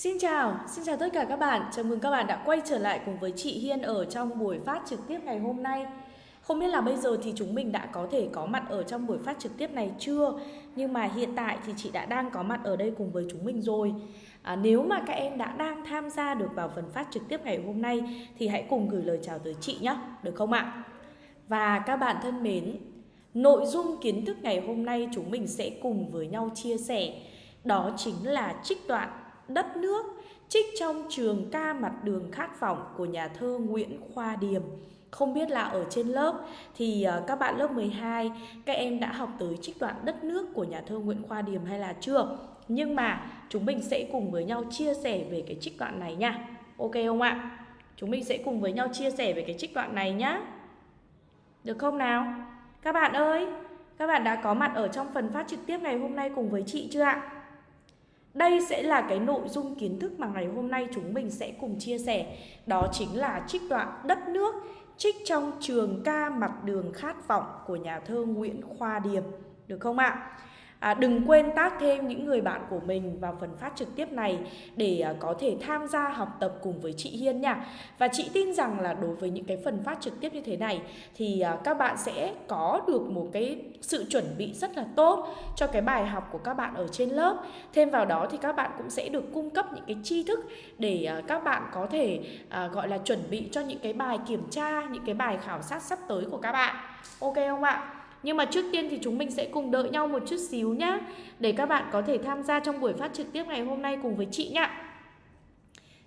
Xin chào, xin chào tất cả các bạn. Chào mừng các bạn đã quay trở lại cùng với chị Hiên ở trong buổi phát trực tiếp ngày hôm nay. Không biết là bây giờ thì chúng mình đã có thể có mặt ở trong buổi phát trực tiếp này chưa? Nhưng mà hiện tại thì chị đã đang có mặt ở đây cùng với chúng mình rồi. À, nếu mà các em đã đang tham gia được vào phần phát trực tiếp ngày hôm nay thì hãy cùng gửi lời chào tới chị nhé, được không ạ? Và các bạn thân mến, nội dung kiến thức ngày hôm nay chúng mình sẽ cùng với nhau chia sẻ đó chính là trích đoạn đất nước trích trong trường ca mặt đường khát vọng của nhà thơ Nguyễn Khoa Điềm. Không biết là ở trên lớp thì ờ, các bạn lớp 12 các em đã học tới trích đoạn đất nước của nhà thơ Nguyễn Khoa Điềm hay là chưa? Nhưng mà chúng mình sẽ cùng với nhau chia sẻ về cái trích đoạn này nha. Ok không ạ? Chúng mình sẽ cùng với nhau chia sẻ về cái trích đoạn này nhá. Được không nào? Các bạn ơi, các bạn đã có mặt ở trong phần phát trực tiếp ngày hôm nay cùng với chị chưa ạ? Đây sẽ là cái nội dung kiến thức mà ngày hôm nay chúng mình sẽ cùng chia sẻ Đó chính là trích đoạn đất nước, Trích trong trường ca mặt đường khát vọng của nhà thơ Nguyễn Khoa Điềm Được không ạ? À, đừng quên tác thêm những người bạn của mình vào phần phát trực tiếp này để à, có thể tham gia học tập cùng với chị Hiên nha. Và chị tin rằng là đối với những cái phần phát trực tiếp như thế này thì à, các bạn sẽ có được một cái sự chuẩn bị rất là tốt cho cái bài học của các bạn ở trên lớp. Thêm vào đó thì các bạn cũng sẽ được cung cấp những cái tri thức để à, các bạn có thể à, gọi là chuẩn bị cho những cái bài kiểm tra, những cái bài khảo sát sắp tới của các bạn. Ok không ạ? Nhưng mà trước tiên thì chúng mình sẽ cùng đợi nhau một chút xíu nhá, Để các bạn có thể tham gia trong buổi phát trực tiếp ngày hôm nay cùng với chị nhá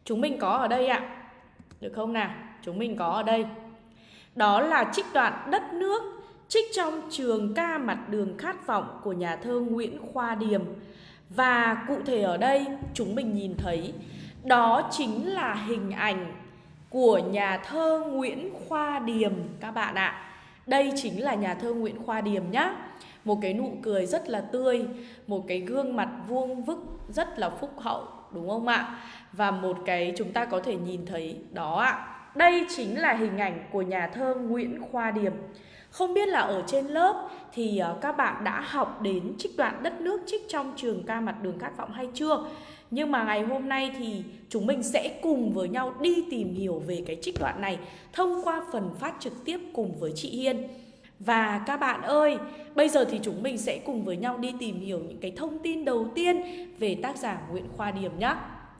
Chúng mình có ở đây ạ Được không nào? Chúng mình có ở đây Đó là trích đoạn đất nước Trích trong trường ca mặt đường khát vọng của nhà thơ Nguyễn Khoa Điềm Và cụ thể ở đây, chúng mình nhìn thấy, Đó chính là hình ảnh của nhà thơ Nguyễn Khoa Điềm, các bạn ạ à. Đây chính là nhà thơ Nguyễn Khoa Điềm nhá Một cái nụ cười rất là tươi, Một cái gương mặt vuông vức rất là phúc hậu, Đúng không ạ? Và một cái chúng ta có thể nhìn thấy đó ạ Đây chính là hình ảnh của nhà thơ Nguyễn Khoa Điềm không biết là ở trên lớp thì ờ, các bạn đã học đến trích đoạn đất nước trích trong trường ca mặt đường khát vọng hay chưa? Nhưng mà ngày hôm nay thì chúng mình sẽ cùng với nhau đi tìm hiểu về cái trích đoạn này thông qua phần phát trực tiếp cùng với chị Hiên. Và các bạn ơi, bây giờ thì chúng mình sẽ cùng với nhau đi tìm hiểu những cái thông tin đầu tiên về tác giả Nguyễn Khoa Điểm nhé.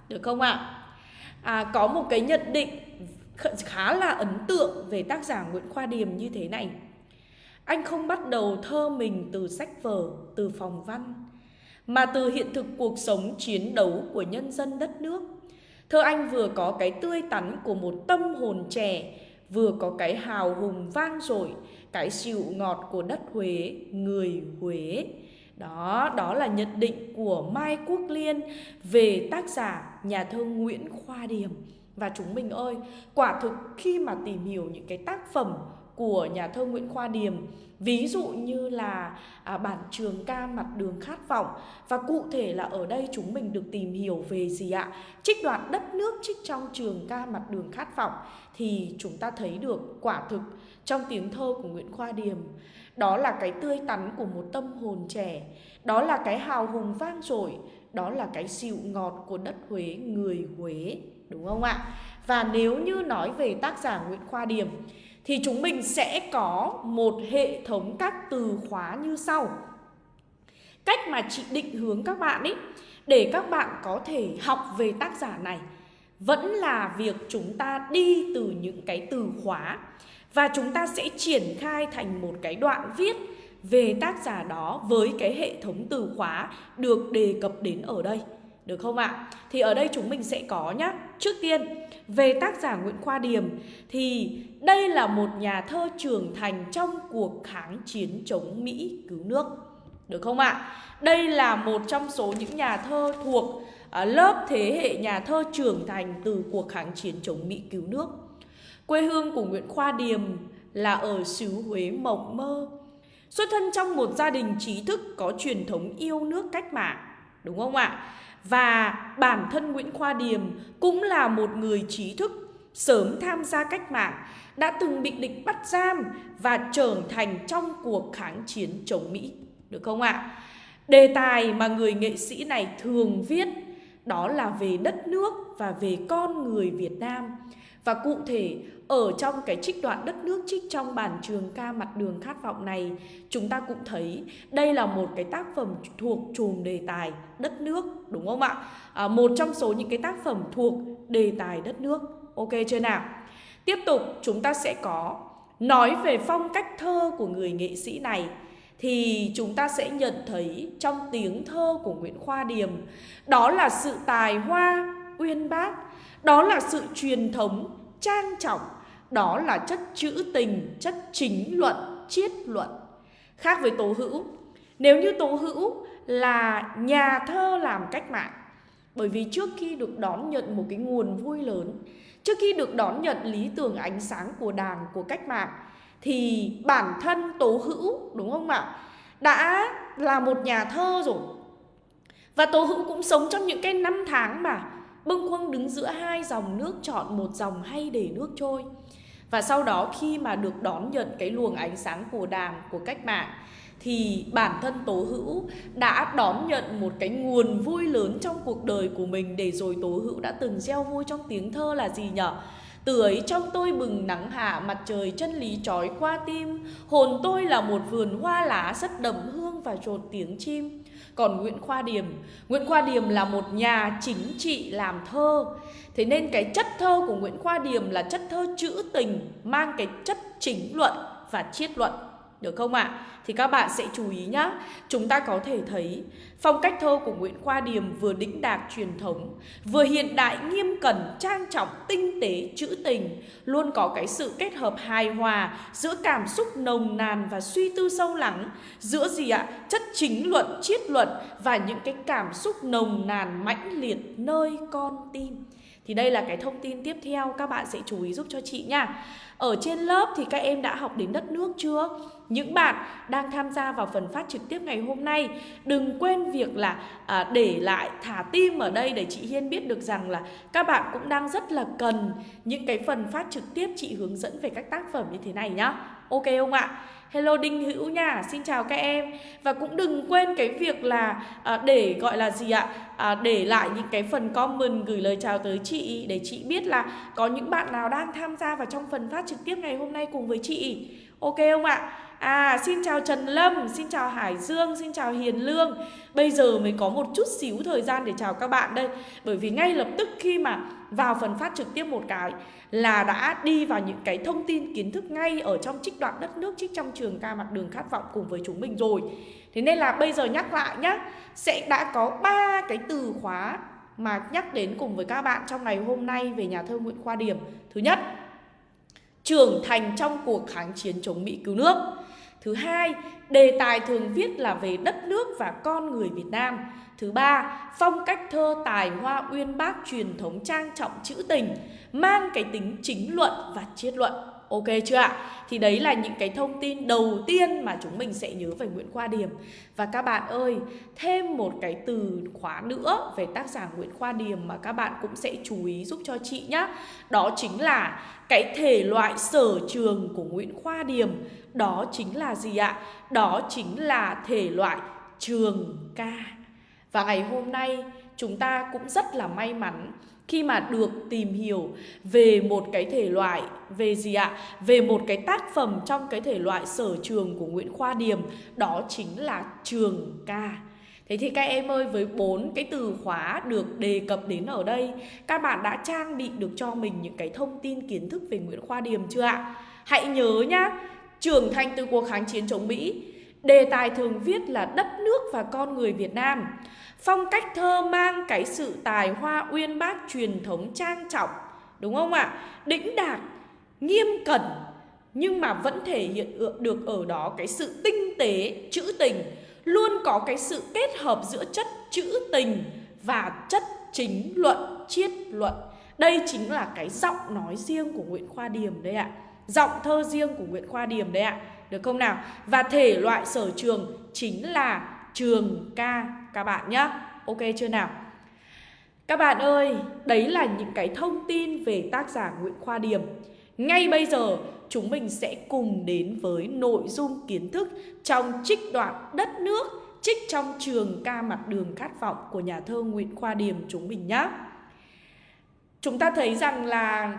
Được không ạ? À, có một cái nhận định khá là ấn tượng về tác giả Nguyễn Khoa Điểm như thế này. Anh không bắt đầu thơ mình từ sách vở, từ phòng văn mà từ hiện thực cuộc sống chiến đấu của nhân dân đất nước. Thơ anh vừa có cái tươi tắn của một tâm hồn trẻ, vừa có cái hào hùng vang dội, cái dịu ngọt của đất Huế, người Huế. Đó, đó là nhận định của Mai Quốc Liên về tác giả nhà thơ Nguyễn Khoa Điềm. Và chúng mình ơi, quả thực khi mà tìm hiểu những cái tác phẩm của nhà thơ Nguyễn Khoa Điềm. Ví dụ như là à, bản trường ca mặt đường khát vọng. Và cụ thể là ở đây chúng mình được tìm hiểu về gì ạ? Trích đoạn đất nước trích trong trường ca mặt đường khát vọng thì chúng ta thấy được quả thực trong tiếng thơ của Nguyễn Khoa Điềm. Đó là cái tươi tắn của một tâm hồn trẻ. Đó là cái hào hùng vang dội. Đó là cái dịu ngọt của đất Huế người Huế. Đúng không ạ? Và nếu như nói về tác giả Nguyễn Khoa Điềm thì chúng mình sẽ có một hệ thống các từ khóa như sau. Cách mà chị định hướng các bạn ấy để các bạn có thể học về tác giả này vẫn là việc chúng ta đi từ những cái từ khóa và chúng ta sẽ triển khai thành một cái đoạn viết về tác giả đó với cái hệ thống từ khóa được đề cập đến ở đây. Được không ạ? Thì ở đây chúng mình sẽ có nhá. Trước tiên, về tác giả Nguyễn Khoa Điềm thì đây là một nhà thơ trưởng thành trong cuộc kháng chiến chống Mỹ cứu nước. Được không ạ? Đây là một trong số những nhà thơ thuộc à, lớp thế hệ nhà thơ trưởng thành từ cuộc kháng chiến chống Mỹ cứu nước. Quê hương của Nguyễn Khoa Điềm là ở xứ Huế mộng mơ. Xuất thân trong một gia đình trí thức có truyền thống yêu nước cách mạng. Đúng không ạ? Và bản thân Nguyễn Khoa Điềm cũng là một người trí thức sớm tham gia cách mạng, đã từng bị địch bắt giam và trở thành trong cuộc kháng chiến chống Mỹ. Được không ạ? Đề tài mà người nghệ sĩ này thường viết đó là về đất nước và về con người Việt Nam. Và cụ thể ở trong cái trích đoạn đất nước trích trong bản trường ca mặt đường khát vọng này chúng ta cũng thấy đây là một cái tác phẩm thuộc chùm đề tài đất nước đúng không ạ? À, một trong số những cái tác phẩm thuộc đề tài đất nước. Ok chưa nào? Tiếp tục chúng ta sẽ có nói về phong cách thơ của người nghệ sĩ này thì chúng ta sẽ nhận thấy trong tiếng thơ của Nguyễn Khoa Điềm đó là sự tài hoa uyên bác, đó là sự truyền thống trang trọng, đó là chất trữ tình, chất chính luận, triết luận. Khác với Tố Hữu, nếu như Tố Hữu là nhà thơ làm cách mạng, bởi vì trước khi được đón nhận một cái nguồn vui lớn, trước khi được đón nhận lý tưởng ánh sáng của đảng, của cách mạng, thì bản thân Tố Hữu, đúng không ạ? Đã là một nhà thơ rồi. Và Tố Hữu cũng sống trong những cái năm tháng mà bâng khuâng đứng giữa hai dòng nước chọn một dòng hay để nước trôi. Và sau đó khi mà được đón nhận cái luồng ánh sáng của đảng, của cách mạng thì bản thân Tố Hữu đã đón nhận một cái nguồn vui lớn trong cuộc đời của mình để rồi Tố Hữu đã từng gieo vui trong tiếng thơ là gì nhở? Từ ấy trong tôi bừng nắng hạ mặt trời chân lý trói qua tim Hồn tôi là một vườn hoa lá rất đậm hương và trột tiếng chim còn Nguyễn Khoa Điềm. Nguyễn Khoa Điềm là một nhà chính trị làm thơ. Thế nên cái chất thơ của Nguyễn Khoa Điềm là chất thơ trữ tình, Mang cái chất chính luận và triết luận được không ạ? À? Thì các bạn sẽ chú ý nhá Chúng ta có thể thấy Phong cách thơ của Nguyễn Khoa Điềm vừa đĩnh đạc truyền thống Vừa hiện đại nghiêm cẩn, trang trọng, tinh tế, trữ tình Luôn có cái sự kết hợp hài hòa Giữa cảm xúc nồng nàn và suy tư sâu lắng Giữa gì ạ? Chất chính luận, triết luận Và những cái cảm xúc nồng nàn mãnh liệt nơi con tim thì đây là cái thông tin tiếp theo các bạn sẽ chú ý giúp cho chị nha Ở trên lớp thì các em đã học đến đất nước chưa? Những bạn đang tham gia vào phần phát trực tiếp ngày hôm nay Đừng quên việc là à, để lại thả tim ở đây để chị Hiên biết được rằng là Các bạn cũng đang rất là cần những cái phần phát trực tiếp chị hướng dẫn về các tác phẩm như thế này nhá Ok không ạ? Hello Đinh Hữu nha, xin chào các em. Và cũng đừng quên cái việc là à, để gọi là gì ạ? À, Để lại những cái phần comment gửi lời chào tới chị Để chị biết là có những bạn nào đang tham gia vào trong phần phát trực tiếp ngày hôm nay cùng với chị. Ok không ạ? À xin chào Trần Lâm, xin chào Hải Dương, xin chào Hiền Lương. Bây giờ mới có một chút xíu thời gian để chào các bạn đây. Bởi vì ngay lập tức khi mà vào phần phát trực tiếp một cái Là đã đi vào những cái thông tin kiến thức ngay ở trong trích đoạn đất nước Trích trong trường ca mặt đường khát vọng cùng với chúng mình rồi. Thế nên là bây giờ nhắc lại nhá Sẽ đã có ba cái từ khóa mà nhắc đến cùng với các bạn trong ngày hôm nay về nhà thơ Nguyễn Khoa Điểm. Thứ nhất trưởng thành trong cuộc kháng chiến chống Mỹ cứu nước. Thứ hai, đề tài thường viết là về đất nước và con người Việt Nam. Thứ ba, phong cách thơ tài hoa uyên bác truyền thống trang trọng trữ tình, mang cái tính chính luận và triết luận. Ok chưa ạ? Thì đấy là những cái thông tin đầu tiên mà chúng mình sẽ nhớ về Nguyễn Khoa Điềm. Và các bạn ơi, thêm một cái từ khóa nữa về tác giả Nguyễn Khoa Điềm mà các bạn cũng sẽ chú ý giúp cho chị nhé. Đó chính là cái thể loại sở trường của Nguyễn Khoa Điềm. Đó chính là gì ạ? Đó chính là thể loại trường ca. Và ngày hôm nay chúng ta cũng rất là may mắn khi mà được tìm hiểu về một cái thể loại, về gì ạ? Về một cái tác phẩm trong cái thể loại sở trường của Nguyễn Khoa Điềm đó chính là trường ca. Thế thì các em ơi, với bốn cái từ khóa được đề cập đến ở đây, Các bạn đã trang bị được cho mình những cái thông tin kiến thức về Nguyễn Khoa Điềm chưa ạ? Hãy nhớ nhá, Trưởng thành từ cuộc kháng chiến chống Mỹ, Đề tài thường viết là đất nước và con người Việt Nam Phong cách thơ mang cái sự tài hoa uyên bác truyền thống trang trọng Đúng không ạ? Đĩnh đạt, nghiêm cẩn Nhưng mà vẫn thể hiện được ở đó cái sự tinh tế, trữ tình Luôn có cái sự kết hợp giữa chất trữ tình và chất chính luận, triết luận Đây chính là cái giọng nói riêng của Nguyễn Khoa Điềm đấy ạ Giọng thơ riêng của Nguyễn Khoa Điềm đấy ạ Được không nào? Và thể loại sở trường chính là trường ca các bạn nhé Ok chưa nào? Các bạn ơi, đấy là những cái thông tin về tác giả Nguyễn Khoa Điềm. Ngay bây giờ, chúng mình sẽ cùng đến với nội dung kiến thức trong trích đoạn đất nước trích trong trường ca mặt đường khát vọng của nhà thơ Nguyễn Khoa Điềm chúng mình nhé. Chúng ta thấy rằng là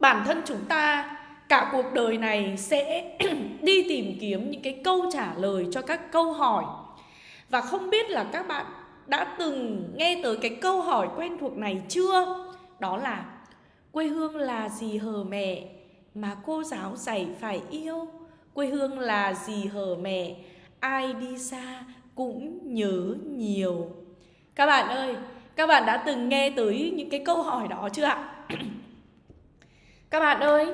bản thân chúng ta cả cuộc đời này sẽ đi tìm kiếm những cái câu trả lời cho các câu hỏi. Và không biết là các bạn đã từng nghe tới cái câu hỏi quen thuộc này chưa? Đó là, quê hương là gì hờ mẹ mà cô giáo dạy phải yêu? Quê hương là gì hờ mẹ, ai đi xa cũng nhớ nhiều. Các bạn ơi, các bạn đã từng nghe tới những cái câu hỏi đó chưa ạ? Các bạn ơi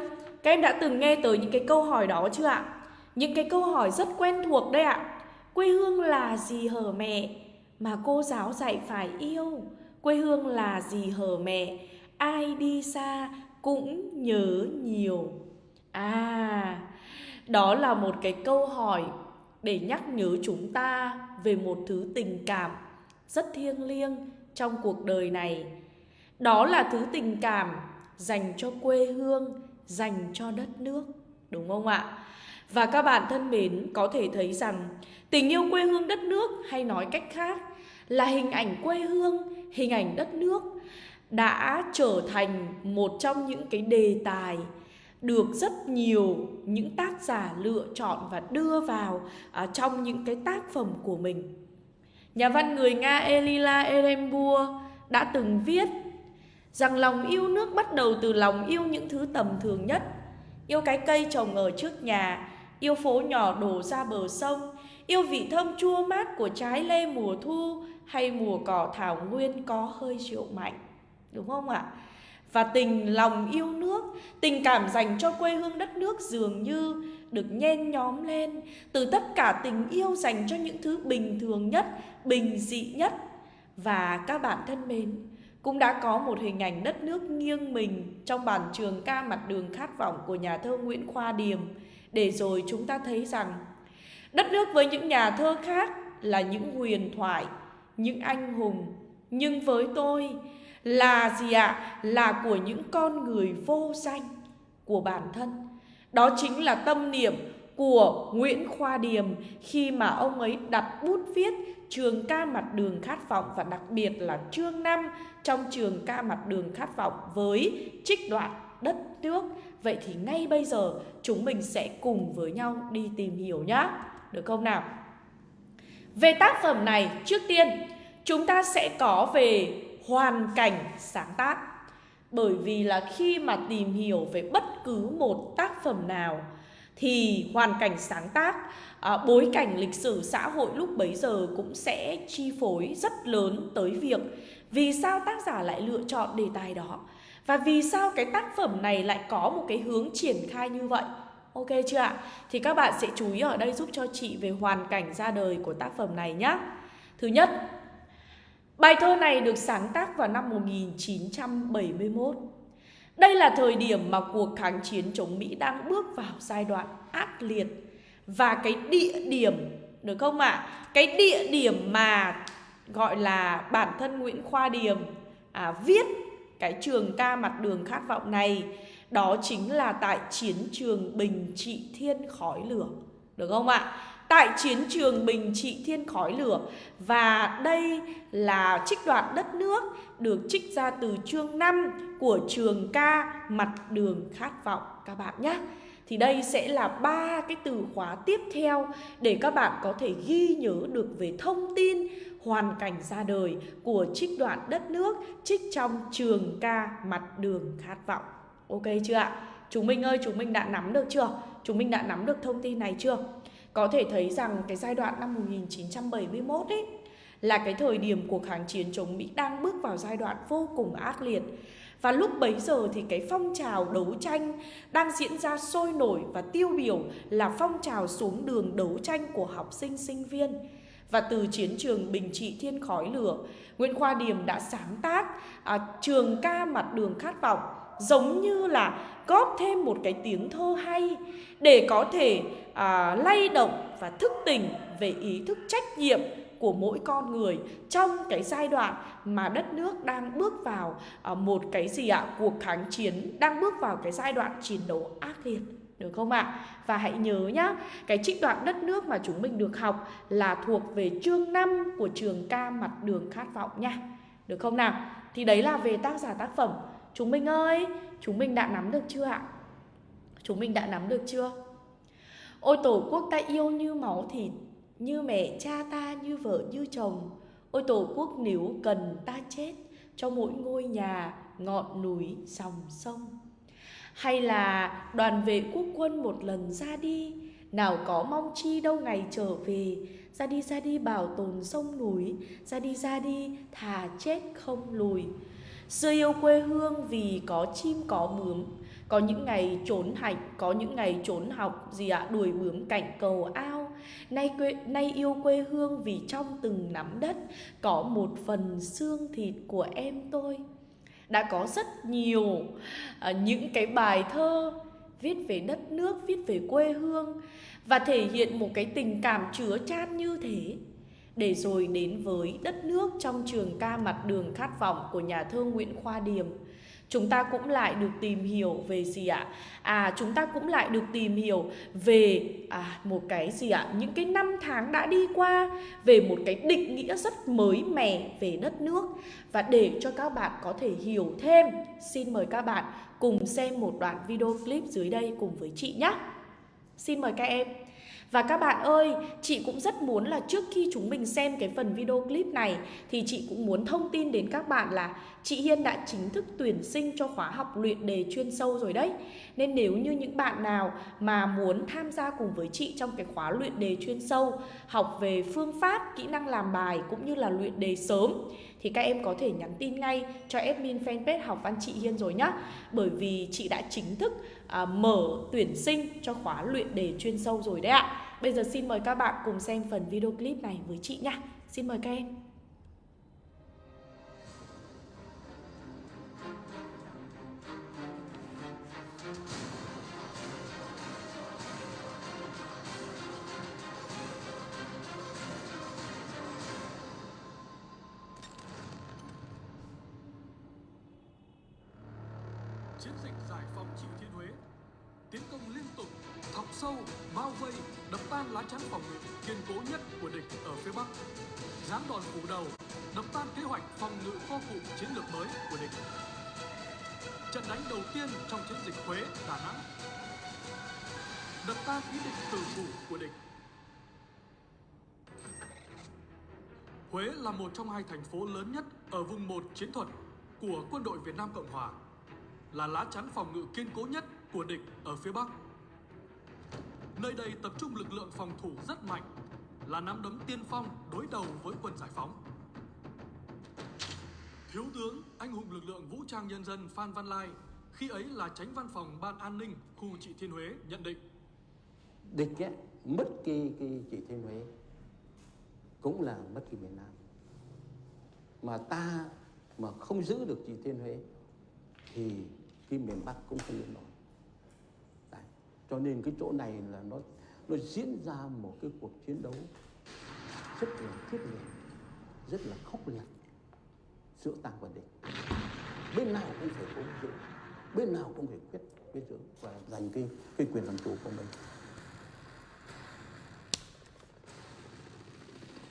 các em đã từng nghe tới những cái câu hỏi đó chưa ạ? Những cái câu hỏi rất quen thuộc đấy ạ. Quê hương là gì hở mẹ mà cô giáo dạy phải yêu? Quê hương là gì hở mẹ? Ai đi xa cũng nhớ nhiều. À, đó là một cái câu hỏi để nhắc nhớ chúng ta về một thứ tình cảm rất thiêng liêng trong cuộc đời này. Đó là thứ tình cảm dành cho quê hương dành cho đất nước, đúng không ạ? Và các bạn thân mến, có thể thấy rằng tình yêu quê hương đất nước hay nói cách khác là hình ảnh quê hương, hình ảnh đất nước đã trở thành một trong những cái đề tài được rất nhiều những tác giả lựa chọn và đưa vào à, trong những cái tác phẩm của mình. Nhà văn người Nga Elila Erembua đã từng viết Rằng lòng yêu nước bắt đầu từ lòng yêu những thứ tầm thường nhất. Yêu cái cây trồng ở trước nhà, Yêu phố nhỏ đổ ra bờ sông, Yêu vị thơm chua mát của trái lê mùa thu Hay mùa cỏ thảo nguyên có hơi rượu mạnh. Đúng không ạ? Và tình lòng yêu nước, Tình cảm dành cho quê hương đất nước dường như được nhen nhóm lên Từ tất cả tình yêu dành cho những thứ bình thường nhất, Bình dị nhất. Và các bạn thân mến cũng đã có một hình ảnh đất nước nghiêng mình trong bản trường ca mặt đường khát vọng của nhà thơ Nguyễn Khoa Điềm để rồi chúng ta thấy rằng đất nước với những nhà thơ khác là những huyền thoại, những anh hùng nhưng với tôi là gì ạ? Là của những con người vô danh của bản thân. Đó chính là tâm niệm của Nguyễn Khoa Điềm khi mà ông ấy đặt bút viết trường ca mặt đường khát vọng và đặc biệt là chương 5 trong trường ca mặt đường khát vọng với trích đoạn đất nước. Vậy thì ngay bây giờ chúng mình sẽ cùng với nhau đi tìm hiểu nhá. Được không nào? Về tác phẩm này, trước tiên chúng ta sẽ có về hoàn cảnh sáng tác. Bởi vì là khi mà tìm hiểu về bất cứ một tác phẩm nào thì hoàn cảnh sáng tác à, bối cảnh lịch sử xã hội lúc bấy giờ cũng sẽ chi phối rất lớn tới việc vì sao tác giả lại lựa chọn đề tài đó và vì sao cái tác phẩm này lại có một cái hướng triển khai như vậy. Ok chưa ạ? Thì các bạn sẽ chú ý ở đây giúp cho chị về hoàn cảnh ra đời của tác phẩm này nhé thứ nhất bài thơ này được sáng tác vào năm 1971 đây là thời điểm mà cuộc kháng chiến chống Mỹ đang bước vào giai đoạn ác liệt và cái địa điểm được không ạ? À? Cái địa điểm mà gọi là bản thân Nguyễn Khoa Điềm à, viết cái trường ca mặt đường khát vọng này đó chính là tại chiến trường Bình Trị Thiên khói lửa. Được không ạ? Tại chiến trường Bình Trị Thiên khói lửa Và đây là trích đoạn đất nước Được trích ra từ chương 5 của trường ca Mặt đường khát vọng các bạn nhé thì đây sẽ là ba cái từ khóa tiếp theo để các bạn có thể ghi nhớ được về thông tin hoàn cảnh ra đời của trích đoạn đất nước trích trong trường ca mặt đường khát vọng. Ok chưa ạ? Chúng mình ơi, chúng mình đã nắm được chưa? Chúng mình đã nắm được thông tin này chưa? Có thể thấy rằng cái giai đoạn năm 1971 ấy là cái thời điểm cuộc kháng chiến chống Mỹ đang bước vào giai đoạn vô cùng ác liệt. Và lúc bấy giờ thì cái phong trào đấu tranh đang diễn ra sôi nổi và tiêu biểu là phong trào xuống đường đấu tranh của học sinh sinh viên. Và từ chiến trường Bình Trị Thiên Khói Lửa, Nguyễn Khoa Điềm đã sáng tác à, trường ca mặt đường khát vọng giống như là góp thêm một cái tiếng thơ hay để có thể à, lay động và thức tỉnh về ý thức trách nhiệm của mỗi con người trong cái giai đoạn mà đất nước đang bước vào à, một cái gì ạ cuộc kháng chiến đang bước vào cái giai đoạn chiến đấu ác liệt Được không ạ? À? Và hãy nhớ nhá, cái trích đoạn đất nước mà chúng mình được học là thuộc về chương 5 của trường ca mặt đường khát vọng nha. Được không nào? Thì đấy là về tác giả tác phẩm. Chúng mình ơi, chúng mình đã nắm được chưa ạ? Chúng mình đã nắm được chưa? Ôi tổ quốc ta yêu như máu thịt, như mẹ cha ta, như vợ như chồng. Ôi tổ quốc nếu cần ta chết cho mỗi ngôi nhà, ngọn núi, dòng sông. Hay là đoàn vệ quốc quân một lần ra đi, nào có mong chi đâu ngày trở về, ra đi ra đi bảo tồn sông núi, ra đi ra đi thà chết không lùi. Xưa yêu quê hương vì có chim có bướm, có những ngày trốn hạnh, có những ngày trốn học gì ạ, à, đuổi bướm cạnh cầu ao. Nay quê nay yêu quê hương vì trong từng nắm đất có một phần xương thịt của em tôi. Đã có rất nhiều à, những cái bài thơ viết về đất nước, viết về quê hương và thể hiện một cái tình cảm chứa chan như thế để rồi đến với đất nước trong trường ca mặt đường khát vọng của nhà thơ Nguyễn Khoa Điềm chúng ta cũng lại được tìm hiểu về gì ạ? À chúng ta cũng lại được tìm hiểu về à, một cái gì ạ? Những cái năm tháng đã đi qua về một cái định nghĩa rất mới mẻ về đất nước và để cho các bạn có thể hiểu thêm, xin mời các bạn cùng xem một đoạn video clip dưới đây cùng với chị nhé. Xin mời các em. Và các bạn ơi, chị cũng rất muốn là trước khi chúng mình xem cái phần video clip này thì chị cũng muốn thông tin đến các bạn là chị Hiên đã chính thức tuyển sinh cho khóa học luyện đề chuyên sâu rồi đấy. Nên nếu như những bạn nào mà muốn tham gia cùng với chị trong cái khóa luyện đề chuyên sâu, học về phương pháp, kỹ năng làm bài cũng như là luyện đề sớm thì các em có thể nhắn tin ngay cho admin fanpage học văn chị Hiên rồi nhá. Bởi vì chị đã chính thức à, mở tuyển sinh cho khóa luyện đề chuyên sâu rồi đấy ạ. Bây giờ xin mời các bạn cùng xem phần video clip này với chị nhá. Xin mời các em. Đập tan ý định tử thủ của địch Huế là một trong hai thành phố lớn nhất ở vùng 1 chiến thuật của quân đội Việt Nam Cộng Hòa là lá chắn phòng ngự kiên cố nhất của địch ở phía Bắc. Nơi đây tập trung lực lượng phòng thủ rất mạnh, là nắm đấm tiên phong đối đầu với quân giải phóng. Thiếu tướng, anh hùng lực lượng vũ trang nhân dân Phan Văn Lai, khi ấy là tránh văn phòng Ban An ninh khu trị Thiên Huế nhận định. Địch ấy, mất cái, cái trị Thiên Huế cũng là mất cái miền Nam. Mà ta mà không giữ được trị Thiên Huế thì cái miền Bắc cũng không yên nổi. Đấy. Cho nên cái chỗ này là nó nó diễn ra một cái cuộc chiến đấu rất là quyết liệt, rất là khốc liệt giữa ta và địch. Bên nào cũng phải cố giữ, bên nào cũng phải quyết quyết giữ và giành cái cái quyền làm chủ của mình.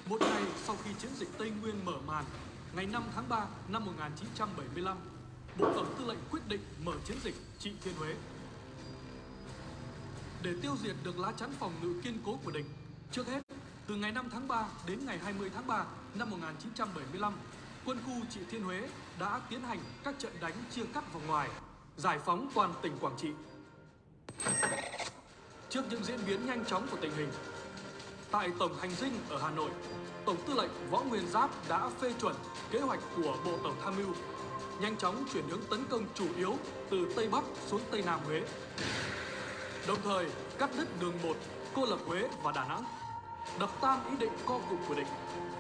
Một ngày sau khi chiến dịch Tây Nguyên mở màn, ngày 5 tháng 3 năm 1975, Bộ Tổng Tư lệnh quyết định mở chiến dịch trị Thiên Huế. Để tiêu diệt được lá chắn phòng ngự kiên cố của địch, trước hết, từ ngày 5 tháng 3 đến ngày 20 tháng 3 năm 1975, quân khu trị Thiên Huế đã tiến hành các trận đánh chia cắt vào ngoài, giải phóng toàn tỉnh Quảng Trị. Trước những diễn biến nhanh chóng của tình hình, tại Tổng Hành dinh ở Hà Nội, Tổng Tư lệnh Võ Nguyên Giáp đã phê chuẩn kế hoạch của Bộ Tổng Tham mưu nhanh chóng chuyển hướng tấn công chủ yếu từ Tây Bắc xuống Tây Nam Huế. Đồng thời cắt đứt đường 1, cô lập Huế và Đà Nẵng, đập tan ý định co cụm của địch,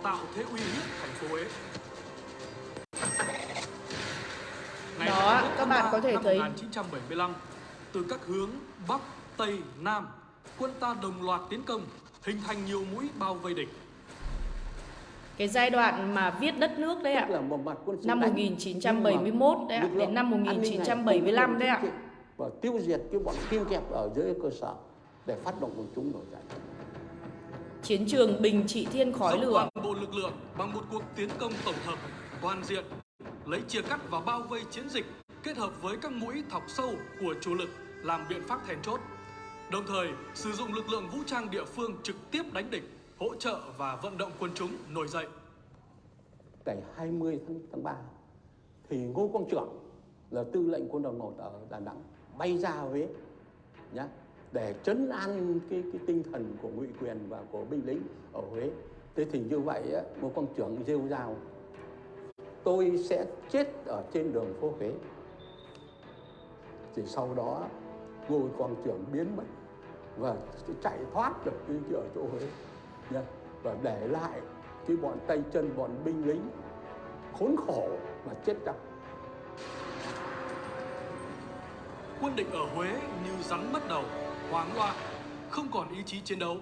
tạo thế uy hiếp thành phố Huế. Ngày Đó, các bạn có thể thấy 1975, từ các hướng Bắc, Tây, Nam, quân ta đồng loạt tiến công, hình thành nhiều mũi bao vây địch. Cái giai đoạn mà viết đất nước đấy ạ Tức là một mặt quân sự năm đánh, 1971 đấy ạ đến năm an ninh này 1975 đấy ạ. và tiêu diệt cái bọn kim kẹp ở dưới cơ sở để phát động quần chúng nổi dậy. Chiến trường bình trị thiên khói lửa. toàn bộ lực lượng bằng một cuộc tiến công tổng hợp toàn diện lấy chia cắt và bao vây chiến dịch kết hợp với các mũi thọc sâu của chủ lực làm biện pháp then chốt đồng thời sử dụng lực lượng vũ trang địa phương trực tiếp đánh địch hỗ trợ và vận động quân chúng nổi dậy ngày 20 tháng, tháng 3 thì Ngô Quang Trưởng là tư lệnh quân đoàn 1 ở Đà Nẵng bay ra Huế nhá để chấn an cái cái tinh thần của ngụy quyền và của binh lính ở Huế. Thế thì như vậy á, Ngô Quang Trưởng rêu rao tôi sẽ chết ở trên đường phố Huế. Thì sau đó Ngô Quang Trưởng biến mất và chạy thoát được cái ở chỗ Huế nhá và để lại cái bọn tay chân bọn binh lính khốn khổ và chết chóc quân địch ở Huế như rắn mất đầu, hoang loạn, không còn ý chí chiến đấu.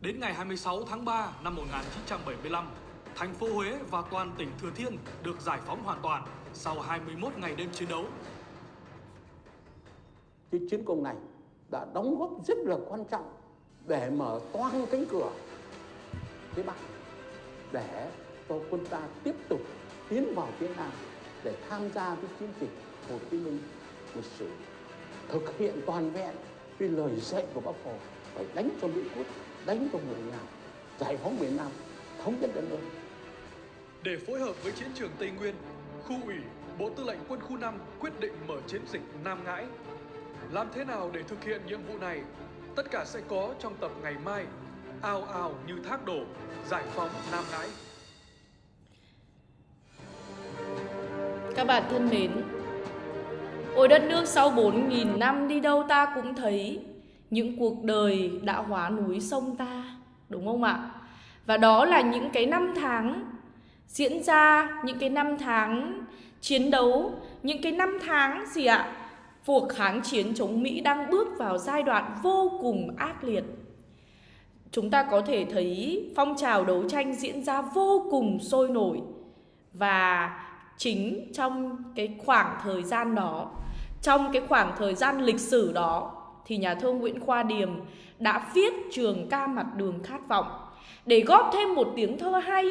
Đến ngày 26 tháng 3 năm 1975, thành phố Huế và toàn tỉnh Thừa Thiên được giải phóng hoàn toàn sau 21 ngày đêm chiến đấu. cái chiến công này đã đóng góp rất là quan trọng để mở toang cánh cửa phía Bắc để cho quân ta tiếp tục tiến vào phía Nam để tham gia cái chiến dịch Hồ Chí Minh lịch sử thực hiện toàn vẹn cái lời dạy của Bác Hồ phải đánh cho Mỹ quốc đánh cho người Nam giải phóng miền Nam thống nhất đất nước Để phối hợp với chiến trường Tây Nguyên, khu ủy Bộ Tư lệnh Quân khu 5 quyết định mở chiến dịch Nam Ngãi. Làm thế nào để thực hiện nhiệm vụ này? Tất cả sẽ có trong tập ngày mai. Ao ao như thác đổ, giải phóng Nam Ngãi. Các bạn thân mến Ôi đất nước sau 4.000 năm đi đâu ta cũng thấy Những cuộc đời đã hóa núi sông ta Đúng không ạ? Và đó là những cái năm tháng diễn ra Những cái năm tháng chiến đấu Những cái năm tháng gì ạ? Cuộc kháng chiến chống Mỹ đang bước vào giai đoạn vô cùng ác liệt. Chúng ta có thể thấy phong trào đấu tranh diễn ra vô cùng sôi nổi. Và chính trong cái khoảng thời gian đó, trong cái khoảng thời gian lịch sử đó, thì nhà thơ Nguyễn Khoa Điềm đã viết trường ca mặt đường khát vọng. Để góp thêm một tiếng thơ hay,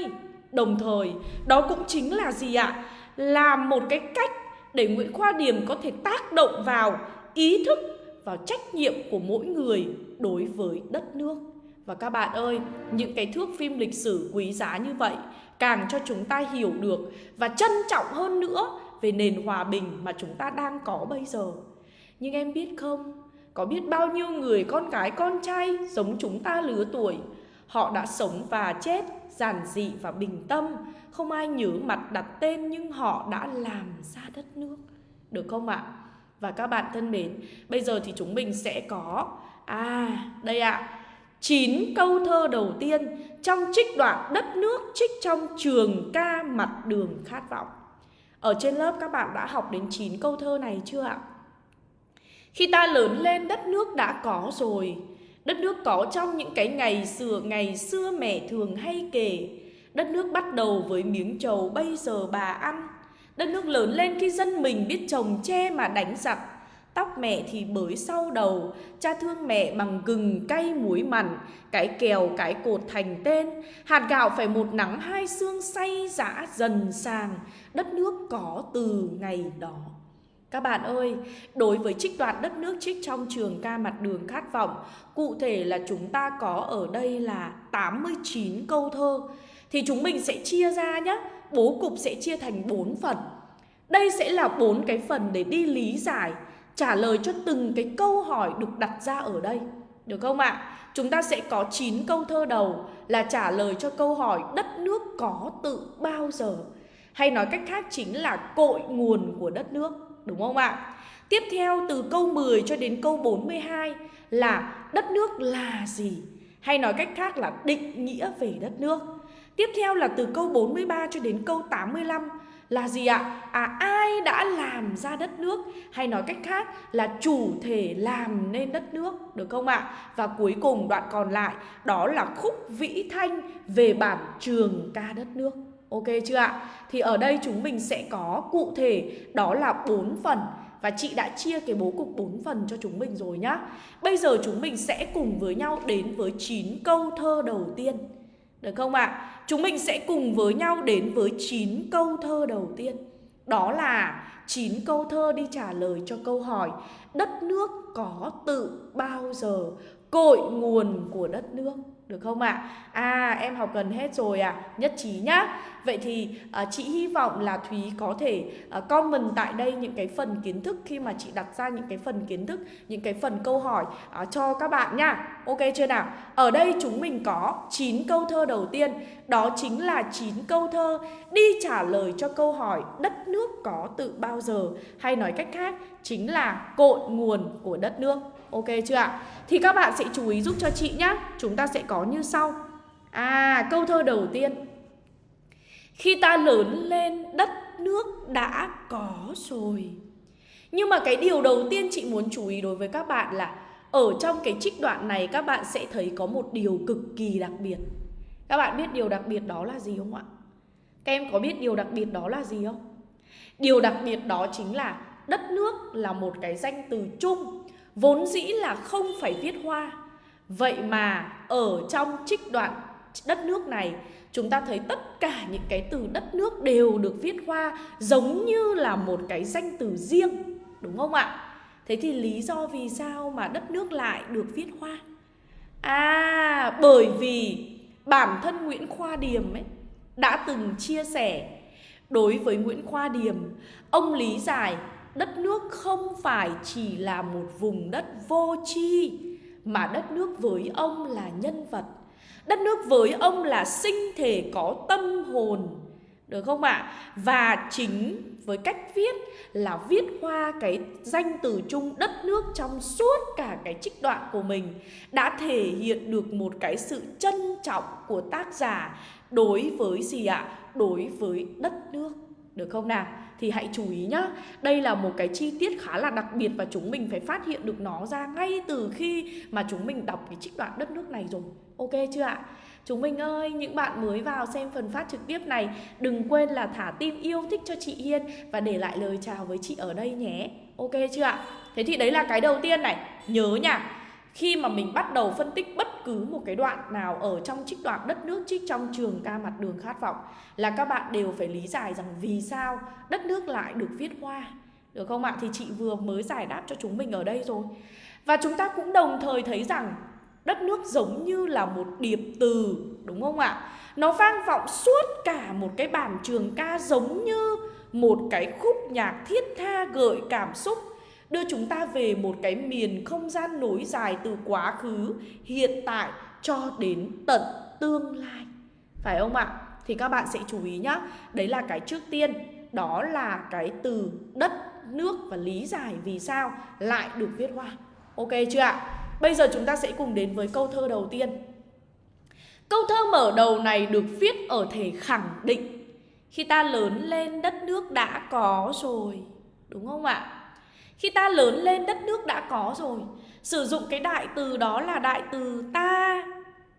đồng thời, đó cũng chính là gì ạ? Là một cái cách để Nguyễn Khoa Điềm có thể tác động vào ý thức vào trách nhiệm của mỗi người đối với đất nước và các bạn ơi, những cái thước phim lịch sử quý giá như vậy càng cho chúng ta hiểu được và trân trọng hơn nữa về nền hòa bình mà chúng ta đang có bây giờ. Nhưng em biết không, có biết bao nhiêu người con gái con trai giống chúng ta lứa tuổi, họ đã sống và chết giản dị và bình tâm, không ai nhử mặt đặt tên nhưng họ đã làm ra đất nước. Được không ạ? Và các bạn thân mến, bây giờ thì chúng mình sẽ có à, đây ạ. 9 câu thơ đầu tiên trong trích đoạn đất nước trích trong trường ca mặt đường khát vọng. Ở trên lớp các bạn đã học đến 9 câu thơ này chưa ạ? Khi ta lớn lên đất nước đã có rồi Đất nước có trong những cái ngày xưa ngày xưa mẹ thường hay kể Đất nước bắt đầu với miếng trầu bây giờ bà ăn. Đất nước lớn lên khi dân mình biết trồng tre mà đánh giặc. Tóc mẹ thì bới sau đầu Cha thương mẹ bằng gừng cay muối mặn Cái kèo cái cột thành tên. Hạt gạo phải một nắng hai xương say dã dần sàng. Đất nước có từ ngày đó. Các bạn ơi, đối với trích đoạn đất nước trích trong trường ca mặt đường khát vọng, cụ thể là chúng ta có ở đây là 89 câu thơ. Thì chúng mình sẽ chia ra nhé, bố cục sẽ chia thành 4 phần. Đây sẽ là bốn cái phần để đi lý giải, trả lời cho từng cái câu hỏi được đặt ra ở đây. Được không ạ? Chúng ta sẽ có 9 câu thơ đầu là trả lời cho câu hỏi đất nước có tự bao giờ. Hay nói cách khác chính là cội nguồn của đất nước đúng không ạ? Tiếp theo từ câu 10 cho đến câu 42 là đất nước là gì? Hay nói cách khác là định nghĩa về đất nước. Tiếp theo là từ câu 43 cho đến câu 85 là gì ạ? À ai đã làm ra đất nước hay nói cách khác là chủ thể làm nên đất nước, được không ạ? Và cuối cùng đoạn còn lại, đó là khúc vĩ thanh về bản trường ca đất nước. Ok chưa ạ? Thì ở đây chúng mình sẽ có cụ thể, đó là bốn phần Và chị đã chia cái bố cục 4 phần cho chúng mình rồi nhá Bây giờ chúng mình sẽ cùng với nhau đến với 9 câu thơ đầu tiên được không ạ? À? Chúng mình sẽ cùng với nhau đến với 9 câu thơ đầu tiên Đó là 9 câu thơ đi trả lời cho câu hỏi, Đất nước có tự bao giờ cội nguồn của đất nước được không ạ? À? à em học gần hết rồi à Nhất trí nhá Vậy thì à, chị hy vọng là Thúy có thể à, comment tại đây những cái phần kiến thức Khi mà chị đặt ra những cái phần kiến thức Những cái phần câu hỏi à, cho các bạn nhá Ok chưa nào? Ở đây chúng mình có 9 câu thơ đầu tiên Đó chính là 9 câu thơ đi trả lời cho câu hỏi Đất nước có tự bao giờ Hay nói cách khác chính là cội nguồn của đất nước Ok chưa ạ? Thì các bạn sẽ chú ý giúp cho chị nhé Chúng ta sẽ có như sau. À câu thơ đầu tiên. Khi ta lớn lên, đất nước đã có rồi. Nhưng mà cái điều đầu tiên chị muốn chú ý đối với các bạn là Ở trong cái trích đoạn này, các bạn sẽ thấy có một điều cực kỳ đặc biệt. Các bạn biết điều đặc biệt đó là gì không ạ? Các em có biết điều đặc biệt đó là gì không? Điều đặc biệt đó chính là đất nước là một cái danh từ chung Vốn dĩ là không phải viết hoa Vậy mà ở trong trích đoạn đất nước này Chúng ta thấy tất cả những cái từ đất nước đều được viết hoa Giống như là một cái danh từ riêng Đúng không ạ? Thế thì lý do vì sao mà đất nước lại được viết hoa? À, bởi vì bản thân Nguyễn Khoa Điềm ấy đã từng chia sẻ Đối với Nguyễn Khoa Điềm, ông lý giải đất nước không phải chỉ là một vùng đất vô tri, mà đất nước với ông là nhân vật đất nước với ông là sinh thể có tâm hồn, được không ạ à? và chính với cách viết là viết qua cái danh từ chung đất nước trong suốt cả cái trích đoạn của mình đã thể hiện được một cái sự trân trọng của tác giả đối với gì ạ à? đối với đất nước, được không nào thì hãy chú ý nhá Đây là một cái chi tiết khá là đặc biệt Và chúng mình phải phát hiện được nó ra ngay từ khi mà chúng mình đọc cái trích đoạn đất nước này rồi Ok chưa ạ? Chúng mình ơi, những bạn mới vào xem phần phát trực tiếp này Đừng quên là thả tim yêu thích cho chị Hiên Và để lại lời chào với chị ở đây nhé Ok chưa ạ? Thế thì đấy là cái đầu tiên này Nhớ nha khi mà mình bắt đầu phân tích bất cứ một cái đoạn nào ở trong trích đoạn đất nước, trích trong trường ca mặt đường khát vọng là các bạn đều phải lý giải rằng vì sao đất nước lại được viết hoa được không ạ? Thì chị vừa mới giải đáp cho chúng mình ở đây rồi. Và chúng ta cũng đồng thời thấy rằng đất nước giống như là một điệp từ, đúng không ạ? Nó vang vọng suốt cả một cái bản trường ca giống như một cái khúc nhạc thiết tha gợi cảm xúc đưa chúng ta về một cái miền không gian nối dài từ quá khứ, hiện tại cho đến tận tương lai. Phải không ạ? Thì các bạn sẽ chú ý nhá. Đấy là cái trước tiên, đó là cái từ đất, nước và lý giải vì sao lại được viết hoa. Ok chưa ạ? Bây giờ chúng ta sẽ cùng đến với câu thơ đầu tiên. Câu thơ mở đầu này được viết ở thể khẳng định Khi ta lớn lên đất nước đã có rồi Đúng không ạ? Khi ta lớn lên đất nước đã có rồi Sử dụng cái đại từ đó là đại từ ta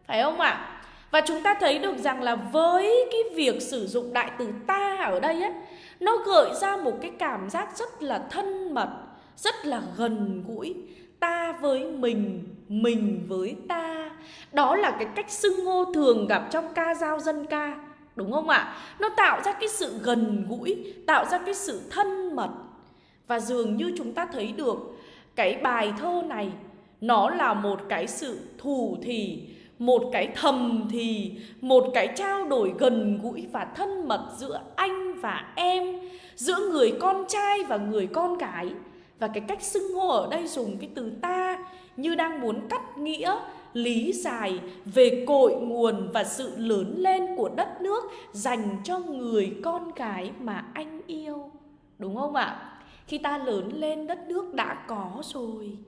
Phải không ạ? Và chúng ta thấy được rằng là với cái việc sử dụng đại từ ta ở đây ấy Nó gợi ra một cái cảm giác rất là thân mật Rất là gần gũi Ta với mình, mình với ta Đó là cái cách xưng hô thường gặp trong ca dao dân ca Đúng không ạ? Nó tạo ra cái sự gần gũi Tạo ra cái sự thân mật và dường như chúng ta thấy được cái bài thơ này, nó là một cái sự thủ thì, một cái thầm thì, một cái trao đổi gần gũi và thân mật giữa anh và em, giữa người con trai và người con gái. Và cái cách xưng hô ở đây dùng cái từ ta như đang muốn cắt nghĩa, lý giải về cội nguồn và sự lớn lên của đất nước dành cho người con gái mà anh yêu. Đúng không ạ? Khi ta lớn lên đất nước đã có rồi.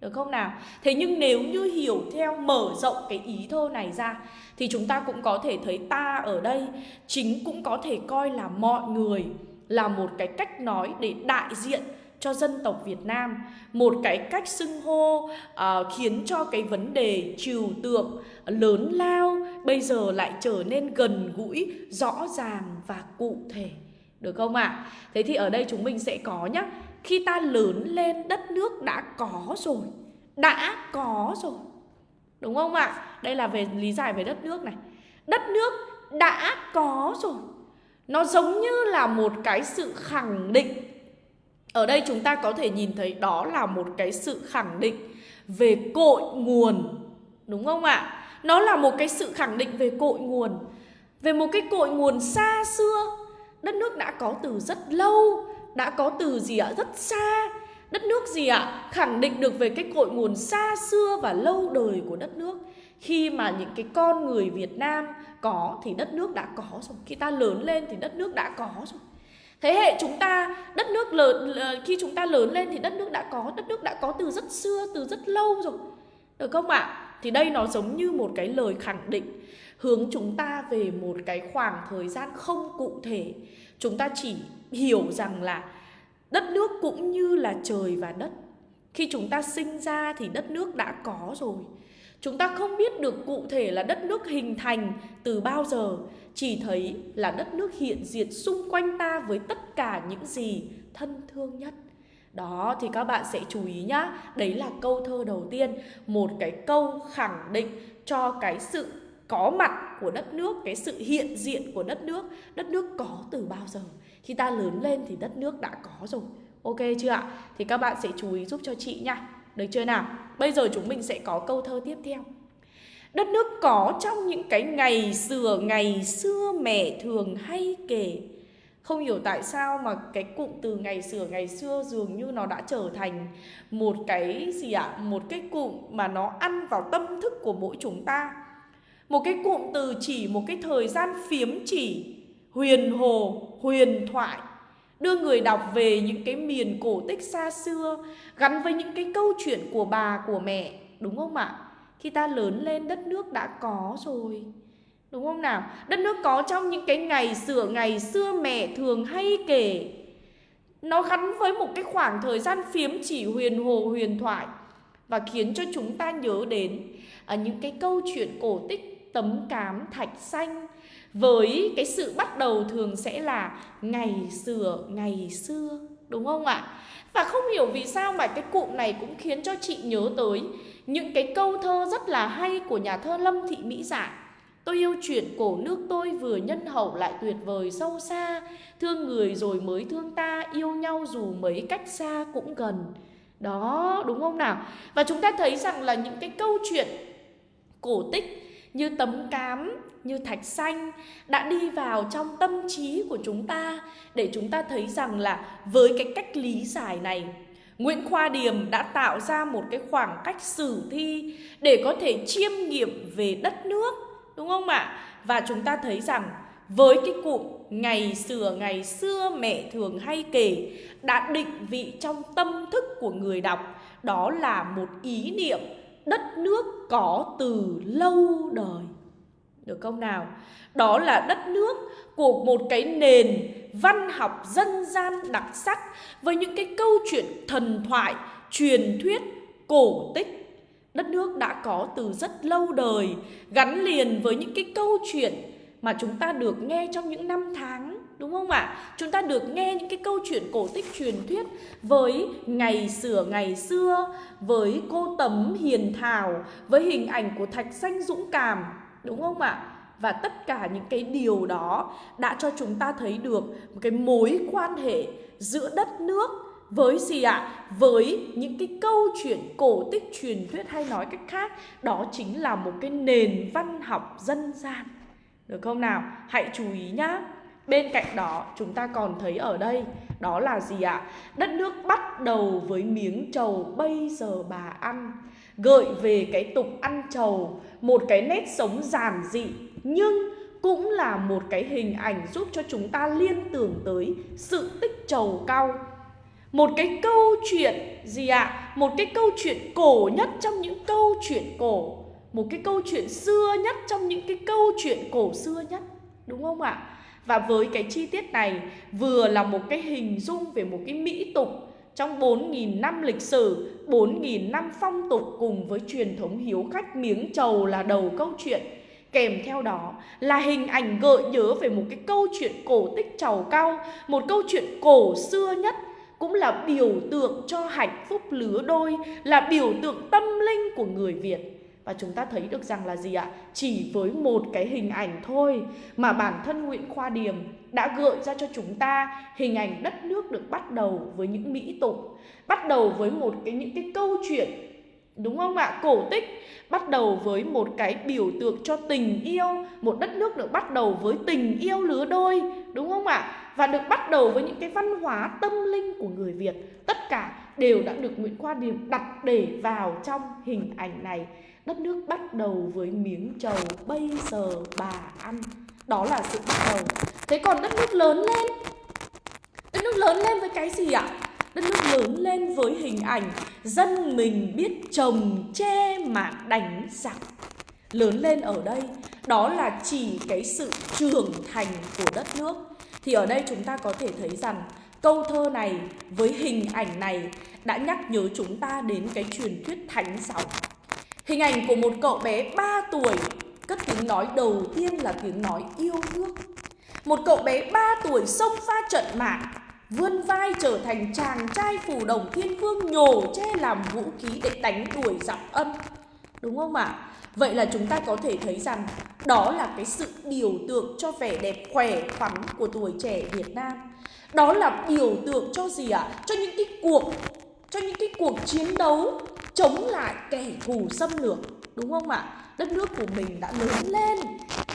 Được không nào? Thế nhưng nếu như hiểu theo mở rộng cái ý thơ này ra Thì chúng ta cũng có thể thấy ta ở đây Chính cũng có thể coi là mọi người Là một cái cách nói để đại diện cho dân tộc Việt Nam. Một cái cách xưng hô uh, khiến cho cái vấn đề trừu tượng lớn lao Bây giờ lại trở nên gần gũi, rõ ràng và cụ thể được không ạ? À? Thế thì ở đây chúng mình sẽ có nhá. Khi ta lớn lên, đất nước đã có rồi. Đã có rồi. Đúng không ạ? Đây là về lý giải về đất nước này. Đất nước đã có rồi. Nó giống như là một cái sự khẳng định. Ở đây chúng ta có thể nhìn thấy đó là một cái sự khẳng định về cội nguồn. Đúng không ạ? Nó là một cái sự khẳng định về cội nguồn. Về một cái cội nguồn xa xưa đất nước đã có từ rất lâu, đã có từ gì ạ? Rất xa. Đất nước gì ạ? Khẳng định được về cái cội nguồn xa xưa và lâu đời của đất nước. Khi mà những cái con người Việt Nam có thì đất nước đã có rồi. Khi ta lớn lên thì đất nước đã có rồi. Thế hệ chúng ta, đất nước lớn ờ, khi chúng ta lớn lên thì đất nước đã có, đất nước đã có từ rất xưa, từ rất lâu rồi. Được không ạ? Thì đây nó giống như một cái lời khẳng định hướng chúng ta về một cái khoảng thời gian không cụ thể. Chúng ta chỉ hiểu rằng là đất nước cũng như là trời và đất. Khi chúng ta sinh ra thì đất nước đã có rồi. Chúng ta không biết được cụ thể là đất nước hình thành từ bao giờ, chỉ thấy là đất nước hiện diện xung quanh ta với tất cả những gì thân thương nhất. Đó thì các bạn sẽ chú ý nhá. Đấy là câu thơ đầu tiên, một cái câu khẳng định cho cái sự có mặt của đất nước, cái sự hiện diện của đất nước đất nước có từ bao giờ? Khi ta lớn lên thì đất nước đã có rồi. Ok chưa ạ? Thì các bạn sẽ chú ý giúp cho chị nha. Được chưa nào? Bây giờ chúng mình sẽ có câu thơ tiếp theo. Đất nước có trong những cái ngày xưa ngày xưa mẹ thường hay kể. Không hiểu tại sao mà cái cụm từ ngày xưa ngày xưa dường như nó đã trở thành một cái gì ạ? À? một cái cụm mà nó ăn vào tâm thức của mỗi chúng ta một cái cụm từ chỉ một cái thời gian phiếm chỉ. Huyền hồ, huyền thoại. Đưa người đọc về những cái miền cổ tích xa xưa Gắn với những cái câu chuyện của bà, của mẹ. Đúng không ạ? Khi ta lớn lên đất nước đã có rồi. Đúng không nào? Đất nước có trong những cái ngày xưa ngày xưa mẹ thường hay kể. Nó gắn với một cái khoảng thời gian phiếm chỉ huyền hồ huyền thoại. Và khiến cho chúng ta nhớ đến à, những cái câu chuyện cổ tích tấm cám thạch xanh. Với cái sự bắt đầu thường sẽ là ngày xưa ngày xưa, đúng không ạ? Và không hiểu vì sao mà cái cụm này cũng khiến cho chị nhớ tới những cái câu thơ rất là hay của nhà thơ lâm thị mỹ dạ. Tôi yêu chuyện cổ nước tôi vừa nhân hậu lại tuyệt vời sâu xa. Thương người rồi mới thương ta, Yêu nhau dù mấy cách xa cũng gần. Đó, đúng không nào? Và chúng ta thấy rằng là những cái câu chuyện cổ tích như tấm cám, như thạch xanh đã đi vào trong tâm trí của chúng ta để chúng ta thấy rằng là với cái cách lý giải này Nguyễn Khoa Điềm đã tạo ra một cái khoảng cách sử thi để có thể chiêm nghiệm về đất nước đúng không ạ? Và chúng ta thấy rằng với cái cụm ngày xưa ngày xưa mẹ thường hay kể đã định vị trong tâm thức của người đọc đó là một ý niệm đất nước có từ lâu đời. Được không nào? Đó là đất nước của một cái nền văn học dân gian đặc sắc với những cái câu chuyện thần thoại, truyền thuyết, cổ tích. Đất nước đã có từ rất lâu đời, gắn liền với những cái câu chuyện mà chúng ta được nghe trong những năm tháng không ạ? Chúng ta được nghe những cái câu chuyện cổ tích truyền thuyết với ngày xưa ngày xưa, với cô tấm hiền thảo, với hình ảnh của thạch xanh dũng cảm, đúng không ạ? Và tất cả những cái điều đó đã cho chúng ta thấy được một cái mối quan hệ giữa đất nước với gì ạ? Với những cái câu chuyện cổ tích truyền thuyết hay nói cách khác, đó chính là một cái nền văn học dân gian. Được không nào? Hãy chú ý nhá. Bên cạnh đó, chúng ta còn thấy ở đây, Đó là gì ạ? Đất nước bắt đầu với miếng trầu bây giờ bà ăn Gợi về cái tục ăn trầu, Một cái nét sống giản dị, Nhưng cũng là một cái hình ảnh giúp cho chúng ta liên tưởng tới sự tích trầu cao một cái câu chuyện, gì ạ? Một cái câu chuyện cổ nhất trong những câu chuyện cổ Một cái câu chuyện xưa nhất trong những cái câu chuyện cổ xưa nhất, Đúng không ạ? Và với cái chi tiết này vừa là một cái hình dung về một cái mỹ tục trong 4.000 năm lịch sử, 4.000 năm phong tục cùng với truyền thống hiếu khách miếng trầu là đầu câu chuyện. Kèm theo đó là hình ảnh gợi nhớ về một cái câu chuyện cổ tích trầu cao, một câu chuyện cổ xưa nhất cũng là biểu tượng cho hạnh phúc lứa đôi, là biểu tượng tâm linh của người Việt. Và chúng ta thấy được rằng là gì ạ? Chỉ với một cái hình ảnh thôi mà bản thân Nguyễn Khoa Điềm đã gợi ra cho chúng ta hình ảnh đất nước được bắt đầu với những mỹ tục, bắt đầu với một cái những cái câu chuyện đúng không ạ? Cổ tích bắt đầu với một cái biểu tượng cho tình yêu, một đất nước được bắt đầu với tình yêu lứa đôi, đúng không ạ? Và được bắt đầu với những cái văn hóa tâm linh của người Việt. Tất cả đều đã được Nguyễn Khoa Điềm đặt để vào trong hình ảnh này. Đất nước bắt đầu với miếng trầu, bây giờ bà ăn. Đó là sự bắt đầu. Thế còn đất nước lớn lên Đất nước lớn lên với cái gì ạ? Đất nước lớn lên với hình ảnh Dân mình biết trồng, che mà đánh, giặc Lớn lên ở đây, Đó là chỉ cái sự trưởng thành của đất nước Thì ở đây chúng ta có thể thấy rằng Câu thơ này với hình ảnh này đã nhắc nhớ chúng ta đến cái truyền thuyết thánh giáo Hình ảnh của một cậu bé 3 tuổi Cất tiếng nói đầu tiên là tiếng nói yêu nước Một cậu bé 3 tuổi xông pha trận mạng, Vươn vai trở thành chàng trai phù đồng thiên vương nhổ che làm vũ khí để đánh đuổi giặc âm Đúng không ạ? À? Vậy là chúng ta có thể thấy rằng đó là cái sự biểu tượng cho vẻ đẹp khỏe khoắn của tuổi trẻ Việt Nam Đó là biểu tượng cho gì ạ? À? Cho những cái cuộc, cho những cái cuộc chiến đấu chống lại kẻ thù xâm lược đúng không ạ? Đất nước của mình đã lớn lên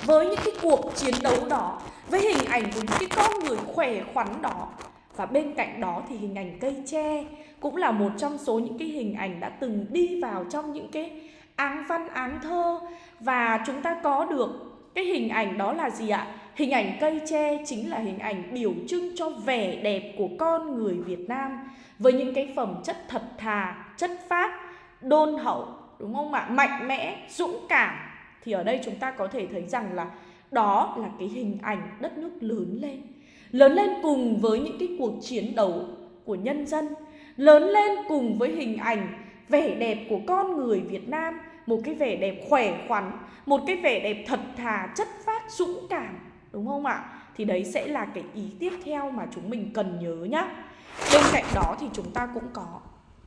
với những cái cuộc chiến đấu đó, với hình ảnh của những cái con người khỏe khoắn đó. Và bên cạnh đó thì hình ảnh cây tre cũng là một trong số những cái hình ảnh đã từng đi vào trong những cái áng văn áng thơ và chúng ta có được cái hình ảnh đó là gì ạ? Hình ảnh cây tre chính là hình ảnh biểu trưng cho vẻ đẹp của con người Việt Nam với những cái phẩm chất thật thà, chất phác, đôn hậu, đúng không ạ? Mạnh mẽ, dũng cảm. Thì ở đây chúng ta có thể thấy rằng là đó là cái hình ảnh đất nước lớn lên. Lớn lên cùng với những cái cuộc chiến đấu của nhân dân, lớn lên cùng với hình ảnh vẻ đẹp của con người Việt Nam, một cái vẻ đẹp khỏe khoắn, một cái vẻ đẹp thật thà, chất phát, dũng cảm, đúng không ạ? Thì đấy sẽ là cái ý tiếp theo mà chúng mình cần nhớ nhá. Bên cạnh đó thì chúng ta cũng có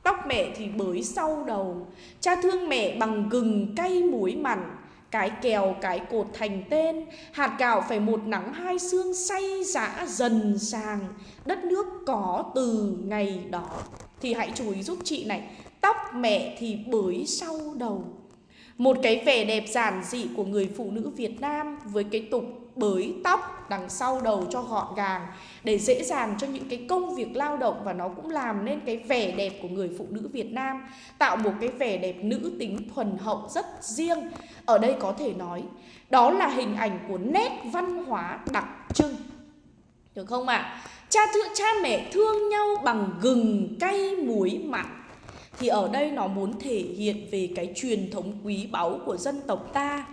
Tóc mẹ thì bới sau đầu. Cha thương mẹ bằng gừng cay muối mặn. Cái kèo, cái cột thành tên. Hạt gạo phải một nắng hai xương say dã dần sàng. Đất nước có từ ngày đó. Thì hãy chú ý giúp chị này. Tóc mẹ thì bới sau đầu. Một cái vẻ đẹp giản dị của người phụ nữ Việt Nam Với cái tục bới tóc đằng sau đầu cho gọn gàng để dễ dàng cho những cái công việc lao động và nó cũng làm nên cái vẻ đẹp của người phụ nữ Việt Nam, tạo một cái vẻ đẹp nữ tính thuần hậu rất riêng. Ở đây có thể nói, đó là hình ảnh của nét văn hóa đặc trưng. Được không ạ? À? cha thương cha mẹ thương nhau bằng gừng, cay, muối, mặn. Thì ở đây nó muốn thể hiện về cái truyền thống quý báu của dân tộc ta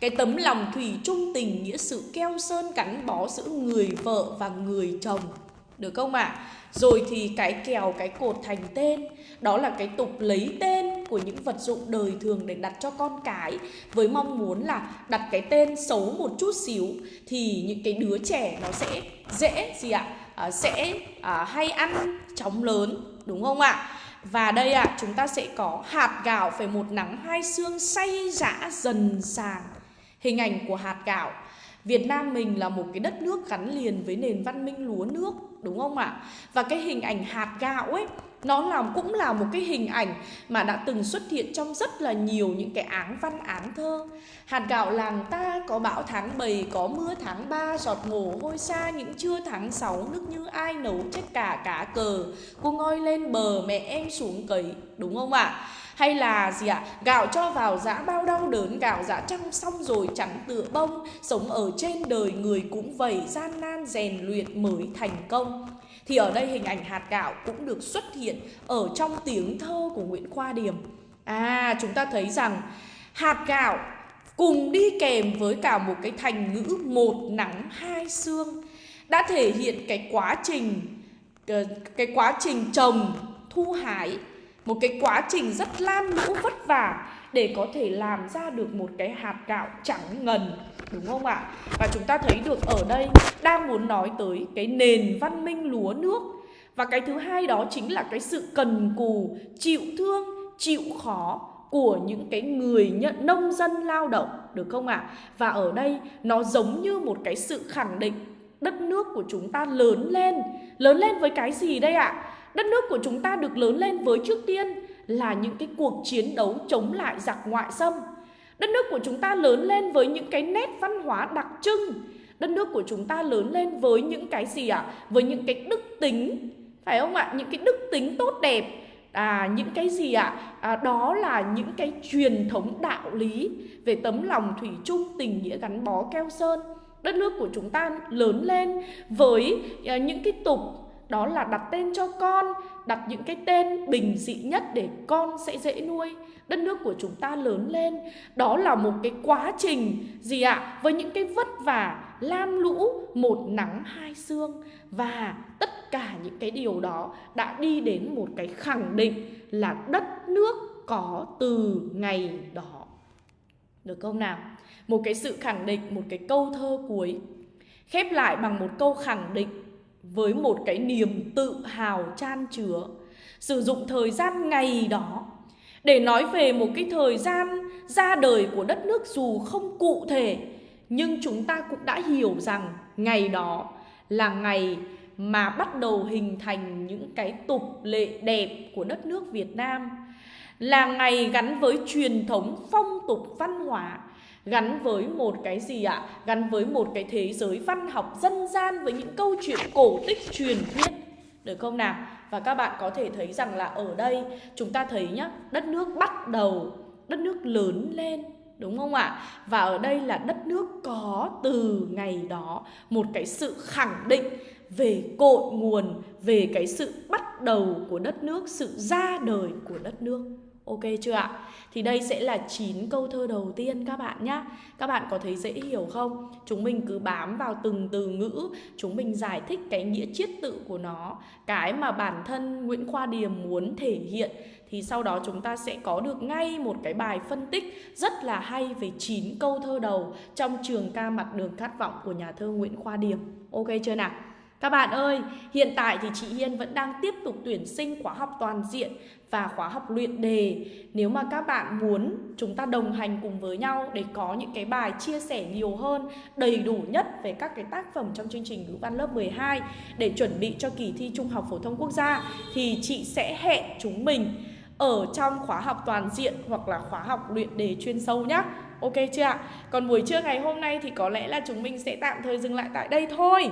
cái tấm lòng thủy chung tình nghĩa sự keo sơn gắn bó giữa người vợ và người chồng được không ạ? À? Rồi thì cái kèo, cái cột thành tên Đó là cái tục lấy tên của những vật dụng đời thường để đặt cho con cái Với mong muốn là đặt cái tên xấu một chút xíu Thì những cái đứa trẻ nó sẽ dễ gì ạ? À, sẽ à, hay ăn chóng lớn đúng không ạ? Và đây ạ, à, chúng ta sẽ có hạt gạo phải một nắng hai xương say dã dần sàng Hình ảnh của hạt gạo Việt Nam mình là một cái đất nước gắn liền với nền văn minh lúa nước, đúng không ạ? Và cái hình ảnh hạt gạo ấy nó là, cũng là một cái hình ảnh mà đã từng xuất hiện trong rất là nhiều những cái áng văn áng thơ. Hạt gạo làng ta có bão tháng 7 có mưa tháng 3 giọt mồ hôi xa, những trưa tháng 6 nước như ai nấu chết cả cá cờ. Cô ngoi lên bờ, mẹ em xuống cấy đúng không ạ? Hay là gì ạ? Gạo cho vào giã, bao đau đớn, gạo giã trăng xong rồi chẳng tựa bông. Sống ở trên đời người cũng vậy, gian nan rèn luyện mới thành công thì ở đây hình ảnh hạt gạo cũng được xuất hiện ở trong tiếng thơ của Nguyễn Khoa Điềm. À, chúng ta thấy rằng hạt gạo cùng đi kèm với cả một cái thành ngữ một nắng hai xương đã thể hiện cái quá trình ờ, cái quá trình trồng thu hái một cái quá trình rất lam lũ vất vả để có thể làm ra được một cái hạt gạo trắng ngần đúng không ạ? Và chúng ta thấy được ở đây đang muốn nói tới cái nền văn minh lúa nước và cái thứ hai đó chính là cái sự cần cù, chịu thương, chịu khó của những cái người nhận nông dân lao động, được không ạ? À? Và ở đây nó giống như một cái sự khẳng định đất nước của chúng ta lớn lên. Lớn lên với cái gì đây ạ? À? Đất nước của chúng ta được lớn lên với trước tiên là những cái cuộc chiến đấu chống lại giặc ngoại xâm. Đất nước của chúng ta lớn lên với những cái nét văn hóa đặc trưng. Đất nước của chúng ta lớn lên với những cái gì ạ? À? Với những cái đức tính, phải không ạ? Những cái đức tính tốt đẹp à, những cái gì ạ à? đó là những cái truyền thống đạo lý về tấm lòng thủy chung tình nghĩa gắn bó keo sơn đất nước của chúng ta lớn lên với à, những cái tục đó là đặt tên cho con đặt những cái tên bình dị nhất để con sẽ dễ nuôi. Đất nước của chúng ta lớn lên. Đó là một cái quá trình gì ạ? À? với những cái vất vả, lam lũ, một nắng, hai sương. Và tất cả những cái điều đó đã đi đến một cái khẳng định là đất nước có từ ngày đó. Được không nào? Một cái sự khẳng định, một cái câu thơ cuối. Khép lại bằng một câu khẳng định với một cái niềm tự hào chan chứa. Sử dụng thời gian ngày đó để nói về một cái thời gian ra đời của đất nước dù không cụ thể, nhưng chúng ta cũng đã hiểu rằng ngày đó là ngày mà bắt đầu hình thành những cái tục lệ đẹp của đất nước Việt Nam, là ngày gắn với truyền thống phong tục văn hóa gắn với một cái gì ạ? Gắn với một cái thế giới văn học dân gian với những câu chuyện cổ tích truyền thuyết. Được không nào? Và các bạn có thể thấy rằng là ở đây chúng ta thấy nhá, đất nước bắt đầu, đất nước lớn lên Đúng không ạ? Và ở đây là đất nước có từ ngày đó một cái sự khẳng định về cội nguồn, về cái sự bắt đầu của đất nước, sự ra đời của đất nước. Ok chưa ạ? Thì đây sẽ là 9 câu thơ đầu tiên các bạn nhé Các bạn có thấy dễ hiểu không? Chúng mình cứ bám vào từng từ ngữ, Chúng mình giải thích cái nghĩa chiết tự của nó, Cái mà bản thân Nguyễn Khoa Điềm muốn thể hiện Thì sau đó chúng ta sẽ có được ngay một cái bài phân tích Rất là hay về 9 câu thơ đầu Trong trường ca mặt đường khát vọng của nhà thơ Nguyễn Khoa Điềm Ok chưa nào? Các bạn ơi, hiện tại thì chị Hiên vẫn đang tiếp tục tuyển sinh khóa học toàn diện và khóa học luyện đề. Nếu mà các bạn muốn chúng ta đồng hành cùng với nhau để có những cái bài chia sẻ nhiều hơn, đầy đủ nhất về các cái tác phẩm trong chương trình ngữ văn lớp 12 để chuẩn bị cho kỳ thi Trung học phổ thông quốc gia thì chị sẽ hẹn chúng mình ở trong khóa học toàn diện hoặc là khóa học luyện đề chuyên sâu nhé. Ok chưa ạ? Còn buổi trưa ngày hôm nay thì có lẽ là chúng mình sẽ tạm thời dừng lại tại đây thôi.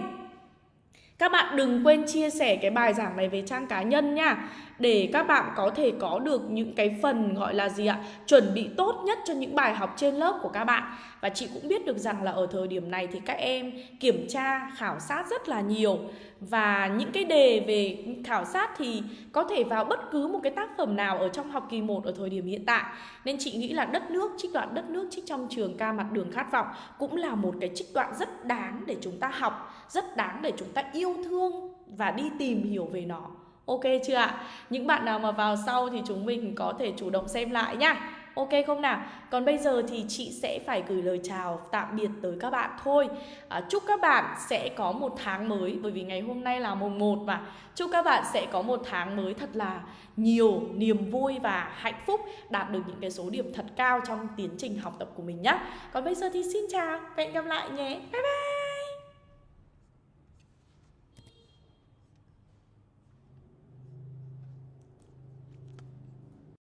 Các bạn đừng quên chia sẻ cái bài giảng này về trang cá nhân nha. Để các bạn có thể có được những cái phần gọi là gì ạ? Chuẩn bị tốt nhất cho những bài học trên lớp của các bạn. Và chị cũng biết được rằng là ở thời điểm này thì các em kiểm tra, khảo sát rất là nhiều. Và những cái đề về khảo sát thì có thể vào bất cứ một cái tác phẩm nào ở trong học kỳ 1 ở thời điểm hiện tại. Nên chị nghĩ là đất nước, trích đoạn đất nước trích trong trường ca mặt đường khát vọng Cũng là một cái trích đoạn rất đáng để chúng ta học Rất đáng để chúng ta yêu thương và đi tìm hiểu về nó. Ok chưa ạ? Những bạn nào mà vào sau thì chúng mình có thể chủ động xem lại nhá. Ok không nào? Còn bây giờ thì chị sẽ phải gửi lời chào tạm biệt tới các bạn thôi. À, Chúc các bạn sẽ có một tháng mới Bởi vì ngày hôm nay là mùng 1 mà. Chúc các bạn sẽ có một tháng mới thật là nhiều niềm vui và hạnh phúc Đạt được những cái số điểm thật cao trong tiến trình học tập của mình nhé Còn bây giờ thì xin chào và hẹn gặp lại nhé. Bye bye!